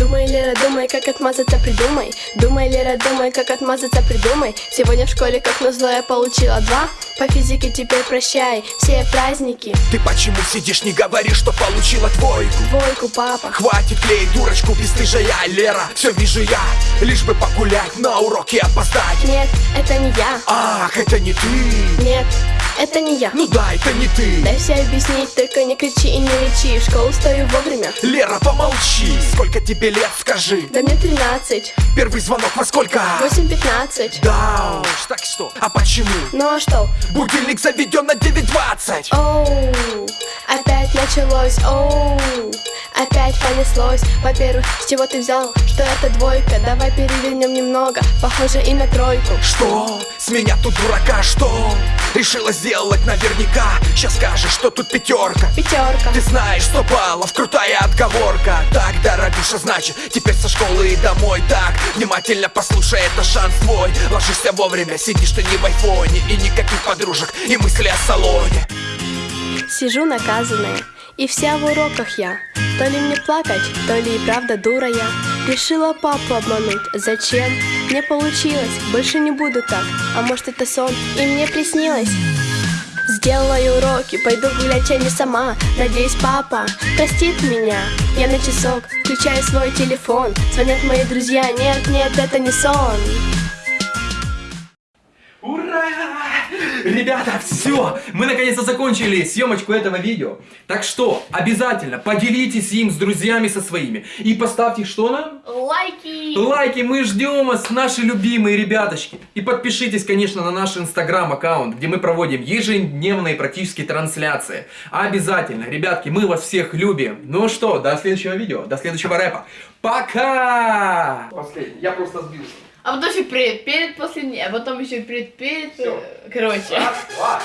Думай, Лера, думай, как отмазаться, придумай. Думай, Лера, думай, как отмазаться, придумай. Сегодня в школе, как назло, я получила два. По физике теперь прощай, все праздники. Ты почему сидишь, не говоришь, что получила двойку? Двойку, папа. Хватит клеить дурочку, бесстыжая Лера. Все вижу я, лишь бы погулять, на уроки опоздать. Нет, это не я. Ах, это не ты. Нет, это не я. Ну да, это не ты. Дай все объяснить, только не кричи и не речи В школу стою вовремя. Лера, помолчи. Сколько тебе лет, скажи? Да мне 13, Первый звонок во сколько? 8-15 Да уж, так что? А почему? Ну а что? Будильник заведен на 9.20 Оу, опять началось, оу Опять понеслось. Во-первых, с чего ты взял, что это двойка? Давай перевернем немного, похоже и на тройку. Что? С меня тут дурака, что? Решила сделать наверняка. Сейчас скажешь, что тут пятерка Пятерка Ты знаешь, что баллов, крутая отговорка. Так, дорогуша, значит, теперь со школы и домой. Так, внимательно послушай, это шанс твой. Ложишься вовремя, сидишь ты не в айфоне. И никаких подружек, и мысли о салоне. Сижу наказанная, и вся в уроках я. То ли мне плакать, то ли и правда дура я. Решила папу обмануть, зачем? Не получилось, больше не буду так. А может это сон, и мне приснилось. Сделаю уроки, пойду гулять, а не сама. Надеюсь, папа простит меня. Я на часок включаю свой телефон. Звонят мои друзья, нет, нет, это не сон Ребята, все! Мы наконец-то закончили съемочку этого видео. Так что, обязательно поделитесь им с друзьями со своими. И поставьте что нам? Лайки! Лайки, мы ждем вас, наши любимые ребяточки. И подпишитесь, конечно, на наш инстаграм-аккаунт, где мы проводим ежедневные практически трансляции. Обязательно, ребятки, мы вас всех любим. Ну что, до следующего видео, до следующего рэпа. Пока! Я просто сбился. А потом еще перед, перед, последний, а потом еще перед, перед, Всё. короче. Раз, два.